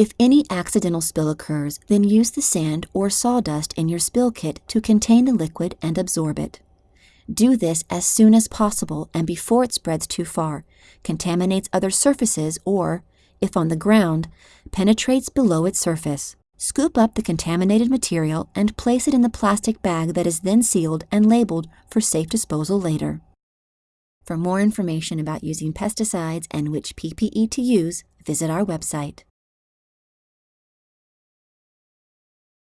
If any accidental spill occurs, then use the sand or sawdust in your spill kit to contain the liquid and absorb it. Do this as soon as possible and before it spreads too far, contaminates other surfaces, or, if on the ground, penetrates below its surface. Scoop up the contaminated material and place it in the plastic bag that is then sealed and labeled for safe disposal later. For more information about using pesticides and which PPE to use, visit our website.